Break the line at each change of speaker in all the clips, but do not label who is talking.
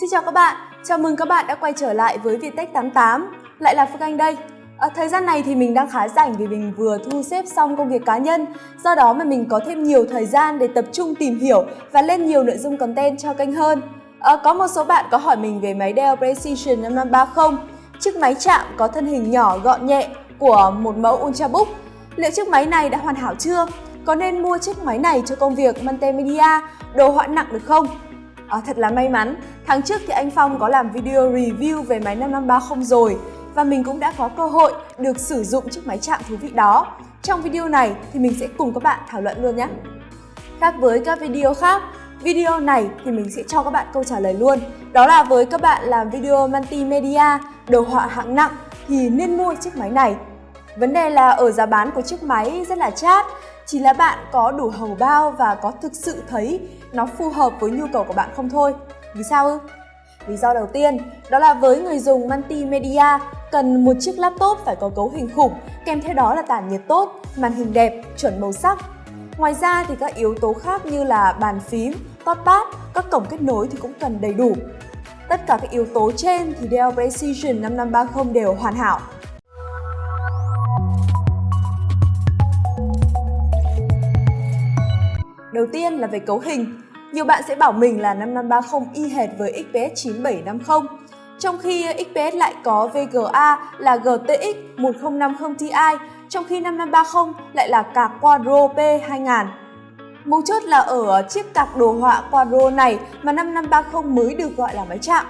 Xin chào các bạn, chào mừng các bạn đã quay trở lại với Viettech 88 Lại là Phương Anh đây. À, Thời gian này thì mình đang khá rảnh vì mình vừa thu xếp xong công việc cá nhân. Do đó mà mình có thêm nhiều thời gian để tập trung tìm hiểu và lên nhiều nội dung content cho kênh hơn. À, Có một số bạn có hỏi mình về máy Dell Precision 5530 Chiếc máy chạm có thân hình nhỏ gọn nhẹ của một mẫu Ultrabook Liệu chiếc máy này đã hoàn hảo chưa? Có nên mua chiếc máy này cho công việc multimedia, đồ họa nặng được không? À, thật là may mắn, tháng trước thì anh Phong có làm video review về máy 5530 rồi và mình cũng đã có cơ hội được sử dụng chiếc máy chạm thú vị đó. Trong video này thì mình sẽ cùng các bạn thảo luận luôn nhé. Khác với các video khác, video này thì mình sẽ cho các bạn câu trả lời luôn. Đó là với các bạn làm video multimedia, đồ họa hạng nặng thì nên mua chiếc máy này. Vấn đề là ở giá bán của chiếc máy rất là chát, chỉ là bạn có đủ hầu bao và có thực sự thấy nó phù hợp với nhu cầu của bạn không thôi. Vì sao ư? Lý do đầu tiên đó là với người dùng multimedia cần một chiếc laptop phải có cấu hình khủng, kèm theo đó là tản nhiệt tốt, màn hình đẹp, chuẩn màu sắc. Ngoài ra thì các yếu tố khác như là bàn phím, touchpad, các cổng kết nối thì cũng cần đầy đủ. Tất cả các yếu tố trên thì Dell Precision 5530 đều hoàn hảo. Đầu tiên là về cấu hình. Nhiều bạn sẽ bảo mình là 5530 y hệt với XPS 9750, trong khi XPS lại có VGA là GTX 1050 Ti, trong khi 5530 lại là card Quadro P2000. Mấu chốt là ở chiếc cạc đồ họa Quadro này mà 5530 mới được gọi là máy chạm.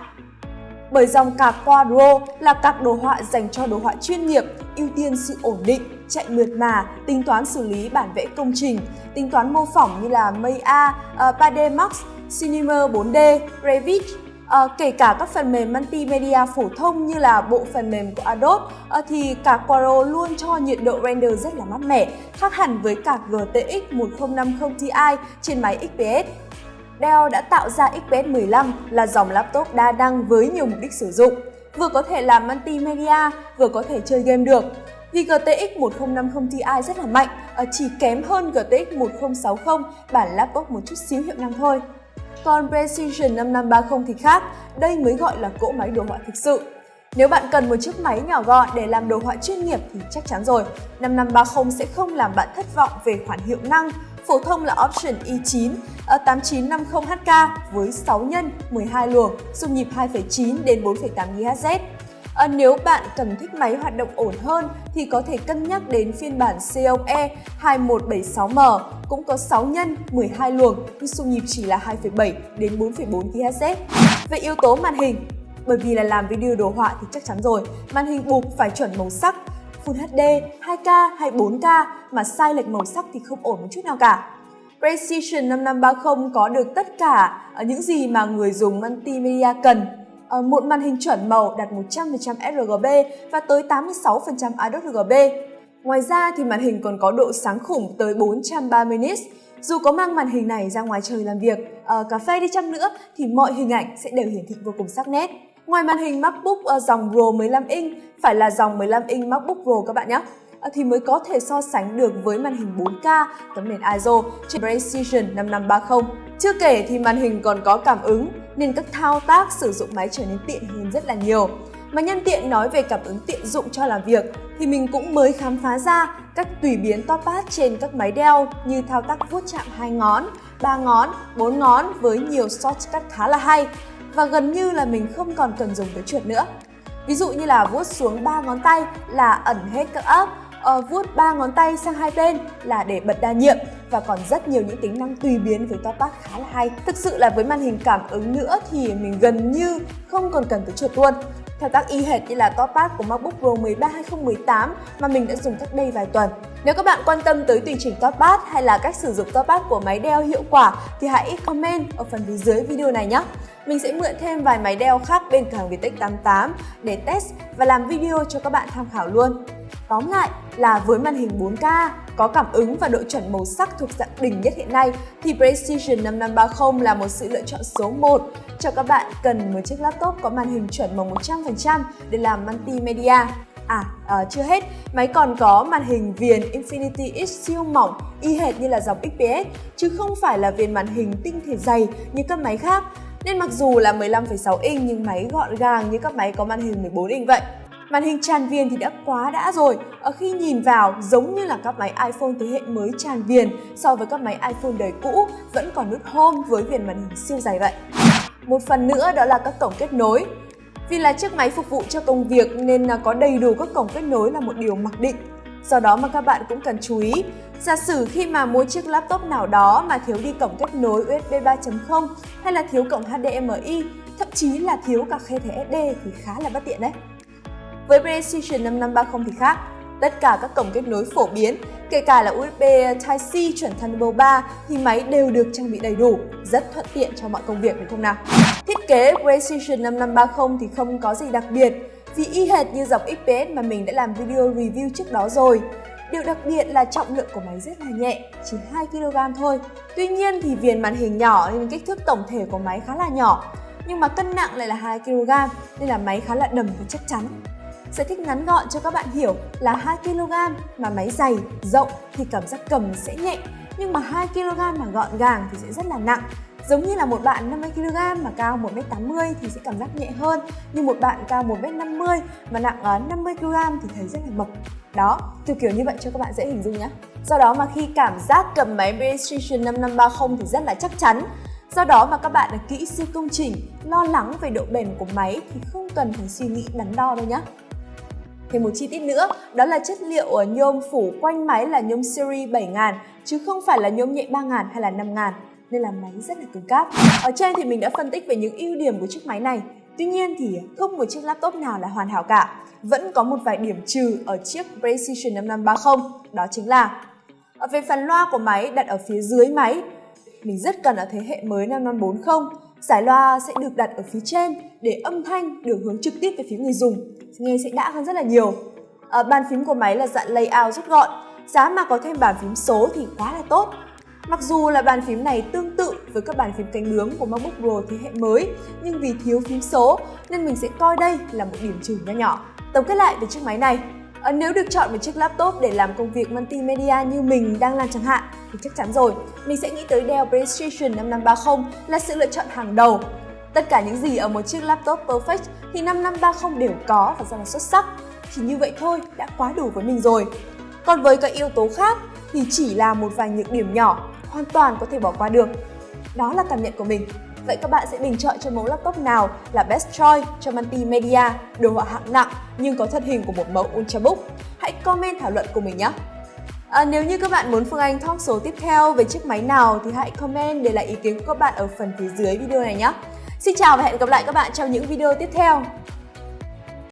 Bởi dòng card Quadro là card đồ họa dành cho đồ họa chuyên nghiệp, ưu tiên sự ổn định, chạy mượt mà, tính toán xử lý bản vẽ công trình, tính toán mô phỏng như là Maya, uh, ờ, 3D Max, Cinema 4D, Revit, uh, kể cả các phần mềm multimedia phổ thông như là bộ phần mềm của Adobe uh, thì cả Quadro luôn cho nhiệt độ render rất là mát mẻ, khác hẳn với cả GTX 1050 Ti trên máy XPS. Dell đã tạo ra XPS 15 là dòng laptop đa năng với nhiều mục đích sử dụng. Vừa có thể làm multimedia, vừa có thể chơi game được. Vì GTX 1050 Ti rất là mạnh, à, chỉ kém hơn GTX 1060 bản laptop một chút xíu hiệu năng thôi. Còn Precision 5530 thì khác, đây mới gọi là cỗ máy đồ họa thực sự. Nếu bạn cần một chiếc máy nhỏ gọn để làm đồ họa chuyên nghiệp thì chắc chắn rồi, 5530 sẽ không làm bạn thất vọng về khoản hiệu năng. Phổ thông là Option e i9 8950HK với 6 nhân 12 luồng, dung nhịp 2,9 đến 4,8 GHz. À, nếu bạn cần thích máy hoạt động ổn hơn thì có thể cân nhắc đến phiên bản COE 2176M cũng có 6 nhân 12 luồng nhưng xung nhịp chỉ là 2,7 đến 4,4 GHz. Về yếu tố màn hình, bởi vì là làm video đồ họa thì chắc chắn rồi, màn hình buộc phải chuẩn màu sắc, Full HD, 2K hay 4K mà sai lệch màu sắc thì không ổn một chút nào cả. Precision 5530 có được tất cả à, những gì mà người dùng multimedia cần ờ, một màn hình chuẩn màu đạt 100% sRGB và tới 86% IDOT RGB. Ngoài ra thì màn hình còn có độ sáng khủng tới 430 nits. Dù có mang màn hình này ra ngoài trời làm việc, ở cà phê đi chăng nữa thì mọi hình ảnh sẽ đều hiển thị vô cùng sắc nét. Ngoài màn hình MacBook ờ, dòng Pro 15 inch, phải là dòng 15 inch MacBook Pro các bạn nhé ờ, thì mới có thể so sánh được với màn hình 4K tấm nền ISO trên Precision 5530. Chưa kể thì màn hình còn có cảm ứng nên các thao tác sử dụng máy trở nên tiện hơn rất là nhiều. Mà nhân tiện nói về cảm ứng tiện dụng cho làm việc thì mình cũng mới khám phá ra các tùy biến touchpad trên các máy đeo như thao tác vuốt chạm hai ngón, ba ngón, bốn ngón với nhiều shortcut khá là hay và gần như là mình không còn cần dùng tới chuột nữa. Ví dụ như là vuốt xuống ba ngón tay là ẩn hết các ấp uh, vuốt ba ngón tay sang hai bên là để bật đa nhiệm và còn rất nhiều những tính năng tùy biến với touchpad khá là hay. Thực sự là với màn hình cảm ứng nữa thì mình gần như không còn cần tới chuột luôn. Thao tác y hệt như là touchpad của MacBook Pro 13 2018 mà mình đã dùng cách đây vài tuần. Nếu các bạn quan tâm tới tùy chỉnh touchpad hay là cách sử dụng touchpad của máy đeo hiệu quả thì hãy comment ở phần phía dưới video này nhé. Mình sẽ mượn thêm vài máy đeo khác bên cửa hàng Viettech 88 để test và làm video cho các bạn tham khảo luôn. Tóm lại là với màn hình 4K, có cảm ứng và độ chuẩn màu sắc thuộc dạng đỉnh nhất hiện nay thì Precision 5530 là một sự lựa chọn số 1 cho các bạn cần một chiếc laptop có màn hình chuẩn màu 100% để làm multimedia. À, à, chưa hết, máy còn có màn hình viền Infinity X siêu mỏng y hệt như là dòng XPS chứ không phải là viền màn hình tinh thể dày như các máy khác Nên mặc dù là 15,6 inch nhưng máy gọn gàng như các máy có màn hình 14 inch vậy. Màn hình tràn viền thì đã quá đã rồi, ở khi nhìn vào giống như là các máy iPhone thế hệ mới tràn viền so với các máy iPhone đời cũ vẫn còn nút Home với viền màn hình siêu dày vậy. Một phần nữa đó là các cổng kết nối. Vì là chiếc máy phục vụ cho công việc nên có đầy đủ các cổng kết nối là một điều mặc định. Do đó mà các bạn cũng cần chú ý, giả sử khi mà mua chiếc laptop nào đó mà thiếu đi cổng kết nối USB 3.0 hay là thiếu cổng HDMI, thậm chí là thiếu cả khe thẻ SD thì khá là bất tiện đấy. Với Precision 5530 thì khác, tất cả các cổng kết nối phổ biến, kể cả là USB Type-C chuẩn Thunderbolt 3 thì máy đều được trang bị đầy đủ, rất thuận tiện cho mọi công việc đúng không nào? Thiết kế Precision 5530 thì không có gì đặc biệt, vì y hệt như dòng XPS mà mình đã làm video review trước đó rồi. Điều đặc biệt là trọng lượng của máy rất là nhẹ, chỉ 2kg thôi. Tuy nhiên thì viền màn hình nhỏ nên kích thước tổng thể của máy khá là nhỏ, nhưng mà cân nặng lại là 2kg nên là máy khá là đầm và chắc chắn. Giải thích ngắn gọn cho các bạn hiểu là 2kg mà máy dày, rộng thì cảm giác cầm sẽ nhẹ nhưng mà 2kg mà gọn gàng thì sẽ rất là nặng. Giống như là một bạn 50kg mà cao 1m80 thì sẽ cảm giác nhẹ hơn Nhưng một bạn cao 1m50 mà nặng ờ, 50kg thì thấy rất là mập. Đó, kiểu kiểu như vậy cho các bạn dễ hình dung nhé Do đó mà khi cảm giác cầm máy Precision 5530 thì rất là chắc chắn. Do đó mà các bạn là kỹ sư công trình, lo lắng về độ bền của máy thì không cần phải suy nghĩ đắn đo đâu nhé. Thêm một chi tiết nữa, đó là chất liệu ở nhôm phủ quanh máy là nhôm series 7000 chứ không phải là nhôm nhẹ 3000 hay là 5000 nên là máy rất là cứng cáp. Ở trên thì mình đã phân tích về những ưu điểm của chiếc máy này. Tuy nhiên thì không một chiếc laptop nào là hoàn hảo cả. Vẫn có một vài điểm trừ ở chiếc Precision 5530, đó chính là về phần loa của máy đặt ở phía dưới máy. Mình rất cần ở thế hệ mới 5540, giải loa sẽ được đặt ở phía trên để âm thanh được hướng trực tiếp về phía người dùng, nghe sẽ đã hơn rất là nhiều. À, bàn phím của máy là dạng layout rút gọn, giá mà có thêm bàn phím số thì quá là tốt Mặc dù là bàn phím này tương tự với các bàn phím cánh bướm của MacBook Pro thế hệ mới, nhưng vì thiếu phím số nên mình sẽ coi đây là một điểm trừ nho nhỏ. Tổng kết lại về chiếc máy này, à, nếu được chọn một chiếc laptop để làm công việc multimedia như mình đang làm chẳng hạn thì chắc chắn rồi, mình sẽ nghĩ tới Dell Precision 5530 là sự lựa chọn hàng đầu. Tất cả những gì ở một chiếc laptop perfect thì 5530 đều có và rất là xuất sắc. Chỉ như vậy thôi đã quá đủ với mình rồi. Còn với các yếu tố khác thì chỉ là một vài nhược điểm nhỏ hoàn toàn có thể bỏ qua được. Đó là cảm nhận của mình. Vậy các bạn sẽ bình chọn cho mẫu laptop nào là best choice cho multimedia, đồ họa hạng nặng nhưng có thân hình của một mẫu Ultrabook? Hãy comment thảo luận cùng mình nhé! À, nếu như các bạn muốn Phương Anh talk số tiếp theo về chiếc máy nào thì hãy comment để lại ý kiến của các bạn ở phần phía dưới video này nhé! Xin chào và hẹn gặp lại các bạn trong những video tiếp theo!